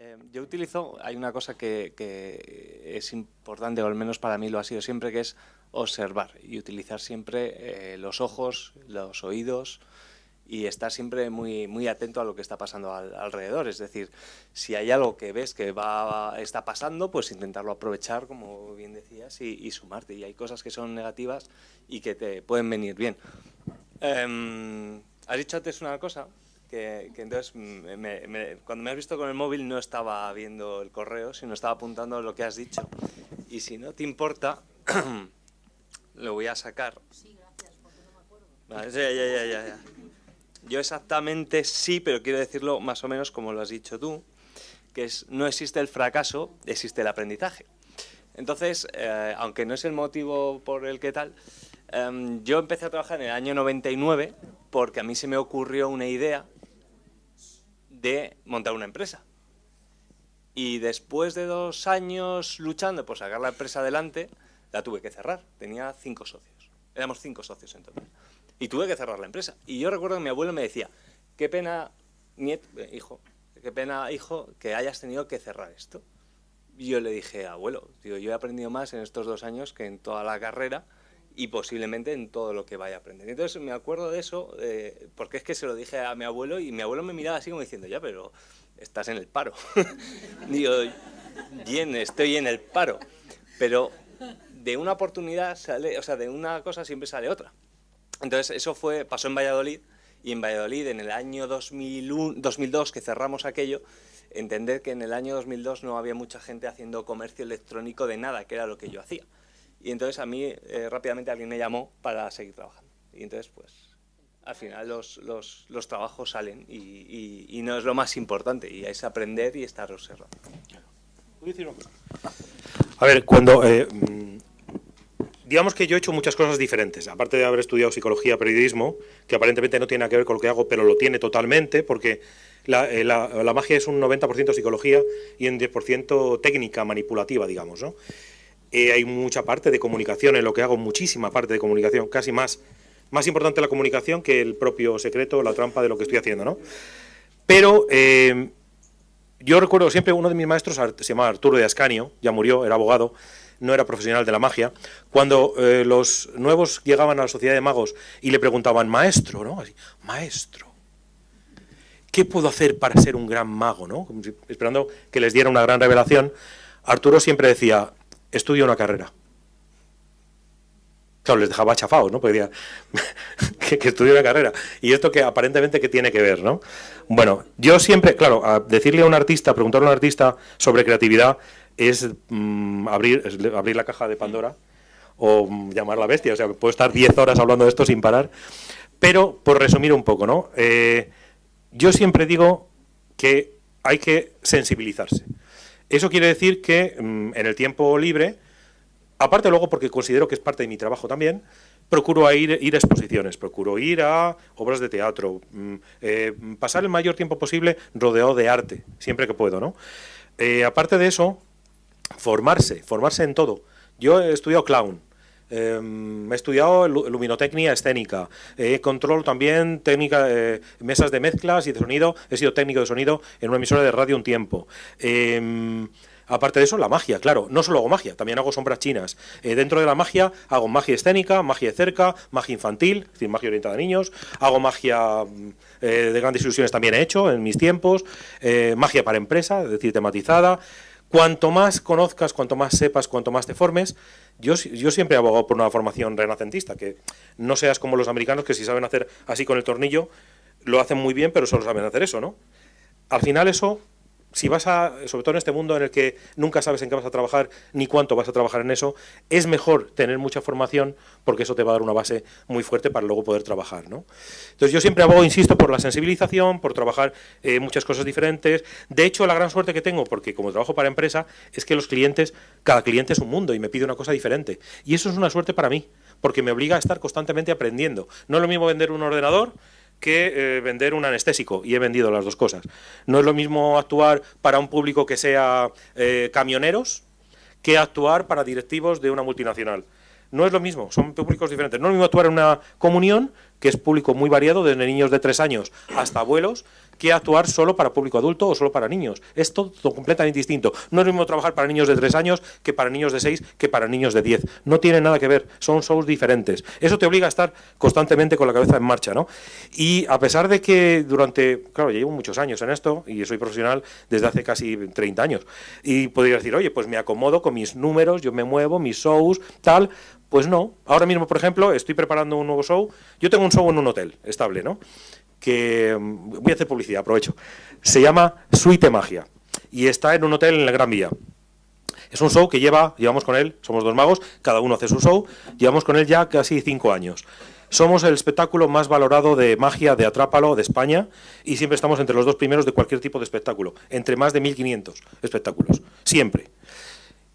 Eh, yo utilizo, hay una cosa que, es importante, o al menos para mí lo ha sido siempre, que es observar y utilizar siempre eh, los ojos, los oídos y estar siempre muy, muy atento a lo que está pasando alrededor. Es decir, si hay algo que ves que va, está pasando, pues intentarlo aprovechar, como bien decías, y, sumarte. Y hay cosas que son negativas y que te pueden venir bien. Em, has dicho antes una cosa que, entonces cuando me has visto con el móvil no estaba viendo el correo, sino estaba apuntando lo que has dicho. Y si no te importa, lo voy a sacar. Sí, gracias, porque no me acuerdo. Vale, ya, ya, ya, ya. Yo exactamente sí, pero quiero decirlo más o menos como lo has dicho tú, que es no existe el fracaso, existe el aprendizaje. Entonces, eh, aunque no es el motivo por el que tal, em, yo empecé a trabajar en el año 99 porque a mí se me ocurrió una idea de montar una empresa. Y después de dos años luchando por sacar la empresa adelante, la tuve que cerrar. Tenía cinco socios. Éramos cinco socios en total. Y tuve que cerrar la empresa. Y yo recuerdo que mi abuelo me decía, qué pena, nieto, eh, hijo, qué pena, hijo, que hayas tenido que cerrar esto. Y yo le dije, abuelo, digo, yo he aprendido más en estos dos años que en toda la carrera y posiblemente en todo lo que vaya a aprender. Entonces me acuerdo de eso, eh, porque es que se lo dije a mi abuelo y mi abuelo me miraba así como diciendo, ya, pero estás en el paro. Digo, bien, estoy en el paro. Pero de una oportunidad sale, o sea, de una cosa siempre sale otra. Entonces eso fue, pasó en Valladolid y en Valladolid en el año 2001, 2002 que cerramos aquello, entender que en el año 2002 no había mucha gente haciendo comercio electrónico de nada, que era lo que yo hacía. Y entonces a mí eh, rápidamente alguien me llamó para seguir trabajando. Y entonces pues al final los, los, los trabajos salen y, y, no es lo más importante, y es aprender y estar observando. A ver, cuando... Eh, digamos que yo he hecho muchas cosas diferentes, aparte de haber estudiado psicología, periodismo, que aparentemente no tiene nada que ver con lo que hago, pero lo tiene totalmente, porque la, eh, la, la magia es un 90% psicología y un 10% técnica manipulativa, digamos, ¿no? Eh, hay mucha parte de comunicación en lo que hago, muchísima parte de comunicación, casi más, más importante la comunicación que el propio secreto, la trampa de lo que estoy haciendo, ¿no? Pero eh, yo recuerdo siempre, uno de mis maestros se llamaba Arturo de Ascanio, ya murió, era abogado, no era profesional de la magia, cuando eh, los nuevos llegaban a la sociedad de magos y le preguntaban, maestro, ¿no? Maestro, ¿qué puedo hacer para ser un gran mago, ¿no? esperando que les diera una gran revelación, Arturo siempre decía, estudia una carrera. Claro, les dejaba chafados, ¿no? Que, que estudie una carrera. Y esto que aparentemente que tiene que ver, ¿no? Bueno, yo siempre, claro, decirle a un artista, preguntarle a un artista sobre creatividad es mm, abrir, abrir la caja de Pandora o mm, llamar la bestia. O sea, puedo estar 10 horas hablando de esto sin parar. Pero, por resumir un poco, ¿no? Eh, yo siempre digo que hay que sensibilizarse. Eso quiere decir que mm, en el tiempo libre, aparte luego porque considero que es parte de mi trabajo también, procuro ir, a exposiciones, procuro ir a obras de teatro, mm, eh, pasar el mayor tiempo posible rodeado de arte, siempre que puedo, ¿no? Eh, aparte de eso, formarse, formarse en todo. Yo he estudiado clown, Em, he estudiado luminotecnia escénica, he controlo también técnica, eh, mesas de mezclas y de sonido, he sido técnico de sonido en una emisora de radio un tiempo. Em, aparte de eso, la magia, claro, no solo hago magia, también hago sombras chinas. Eh, dentro de la magia hago magia escénica, magia de cerca, magia infantil, es decir, magia orientada a niños, hago magia mm, eh, de grandes ilusiones también he hecho en mis tiempos, magia para empresa, es decir, tematizada, Cuanto más conozcas, cuanto más sepas, cuanto más te formes, yo, yo siempre he abogado por una formación renacentista, que no seas como los americanos que si saben hacer así con el tornillo, lo hacen muy bien, pero solo saben hacer eso, ¿no? Al final eso si vas a, sobre todo en este mundo en el que nunca sabes en qué vas a trabajar ni cuánto vas a trabajar en eso, es mejor tener mucha formación porque eso te va a dar una base muy fuerte para luego poder trabajar. ¿no? Entonces yo siempre abogo, insisto, por la sensibilización, por trabajar eh, muchas cosas diferentes. De hecho, la gran suerte que tengo, porque como trabajo para empresa, es que los clientes, cada cliente es un mundo y me pide una cosa diferente. Y eso es una suerte para mí, porque me obliga a estar constantemente aprendiendo. No es lo mismo vender un ordenador que eh, vender un anestésico, y he vendido las dos cosas. No es lo mismo actuar para un público que sea eh, camioneros que actuar para directivos de una multinacional. No es lo mismo, son públicos diferentes. No es lo mismo actuar en una comunión que es público muy variado, desde niños de tres años hasta abuelos, que actuar solo para público adulto o solo para niños. Es todo, completamente distinto. No es lo mismo trabajar para niños de tres años que para niños de seis que para niños de diez. No tiene nada que ver, son shows diferentes. Eso te obliga a estar constantemente con la cabeza en marcha, ¿no? Y a pesar de que durante, claro, llevo muchos años en esto y soy profesional desde hace casi 30 años. Y podría decir, oye, pues me acomodo con mis números, yo me muevo, mis shows, tal. Pues no. Ahora mismo, por ejemplo, estoy preparando un nuevo show. Yo tengo un show en un hotel estable, ¿no? que mm, voy a hacer publicidad, aprovecho. Se llama Suite Magia y está en un hotel en la Gran Vía. Es un show que lleva, llevamos con él, somos dos magos, cada uno hace su show, llevamos con él ya casi cinco años. Somos el espectáculo más valorado de magia de Atrápalo de España y siempre estamos entre los dos primeros de cualquier tipo de espectáculo, entre más de 1.500 espectáculos, siempre.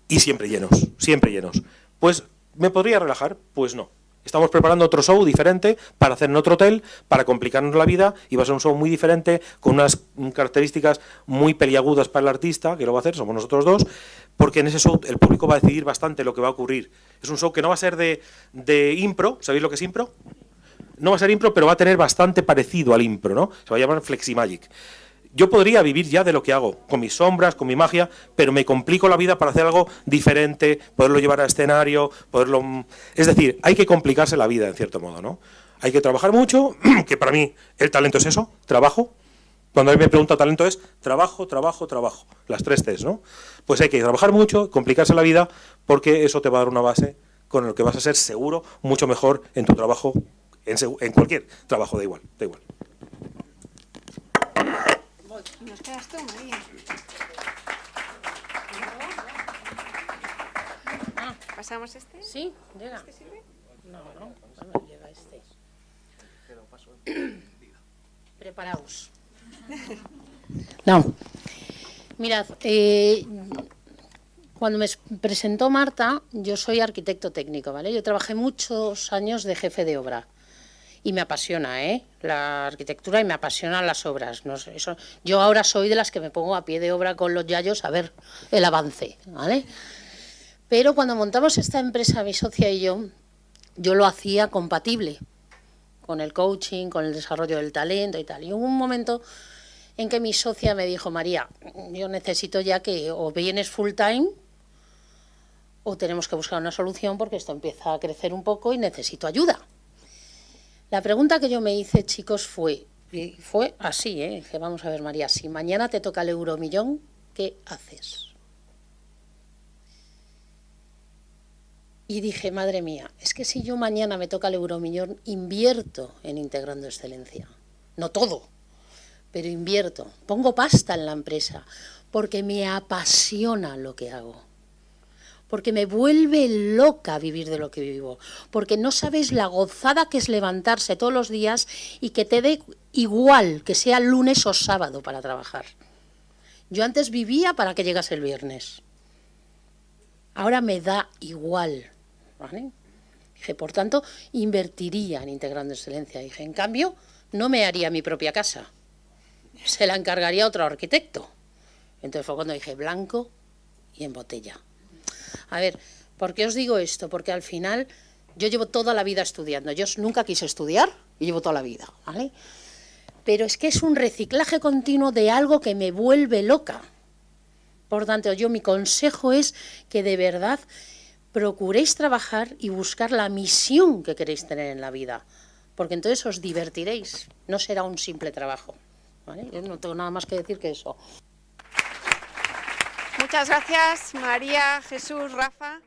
Y siempre llenos, siempre llenos. Pues, ¿me podría relajar? Pues no. Estamos preparando otro show diferente para hacer en otro hotel, para complicarnos la vida, y va a ser un show muy diferente, con unas características muy peliagudas para el artista, que lo va a hacer, somos nosotros dos, porque en ese show el público va a decidir bastante lo que va a ocurrir. Es un show que no va a ser de, de impro, ¿sabéis lo que es impro? No va a ser impro, pero va a tener bastante parecido al impro, ¿no? Se va a llamar Fleximagic yo podría vivir ya de lo que hago, con mis sombras, con mi magia, pero me complico la vida para hacer algo diferente, poderlo llevar a escenario, poderlo... Mm, es decir, hay que complicarse la vida, en cierto modo, ¿no? Hay que trabajar mucho, que para mí el talento es eso, trabajo. Cuando alguien me pregunta talento es trabajo, trabajo, trabajo, las tres Cs, ¿no? Pues hay que trabajar mucho, complicarse la vida, porque eso te va a dar una base con lo que vas a ser seguro mucho mejor en tu trabajo, en, en cualquier trabajo, da igual, da igual. Nos quedas tú, María. Ah, ¿Pasamos este? Sí, llega. ¿Este sirve? No, no, no llega este. Preparaos. No. Mirad, eh, cuando me presentó Marta, yo soy arquitecto técnico, ¿vale? Yo trabajé muchos años de jefe de obra y me apasiona ¿eh? la arquitectura y me apasionan las obras. No eso, yo ahora soy de las que me pongo a pie de obra con los yayos a ver el avance. ¿vale? Pero cuando montamos esta empresa, mi socia y yo, yo lo hacía compatible con el coaching, con el desarrollo del talento y tal. Y hubo un momento en que mi socia me dijo, María, yo necesito ya que o vienes full time o tenemos que buscar una solución porque esto empieza a crecer un poco y necesito ayuda. La pregunta que yo me hice, chicos, fue, fue así, ¿eh? Dije, vamos a ver, María, si mañana te toca el euromillón, ¿qué haces? Y dije, madre mía, es que si yo mañana me toca el euromillón, invierto en Integrando Excelencia. No todo, pero invierto. Pongo pasta en la empresa porque me apasiona lo que hago porque me vuelve loca vivir de lo que vivo, porque no sabéis la gozada que es levantarse todos los días y que te dé igual que sea lunes o sábado para trabajar. Yo antes vivía para que llegase el viernes. Ahora me da igual. Dije, por tanto, invertiría en Integrando Excelencia. Dije, en cambio, no me haría mi propia casa. Se la encargaría otro arquitecto. Entonces fue cuando dije, blanco y en botella. A ver, ¿por qué os digo esto? Porque al final yo llevo toda la vida estudiando. Yo nunca quise estudiar y llevo toda la vida, ¿vale? Pero es que es un reciclaje continuo de algo que me vuelve loca. Por tanto, yo mi consejo es que de verdad procuréis trabajar y buscar la misión que queréis tener en la vida, porque entonces os divertiréis, no será un simple trabajo. ¿vale? Yo no tengo nada más que decir que eso. Muchas gracias, María, Jesús, Rafa.